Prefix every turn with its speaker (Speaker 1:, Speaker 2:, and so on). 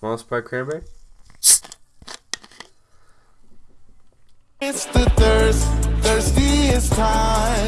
Speaker 1: Moss to cranberry?
Speaker 2: It's the thirst, thirstiest time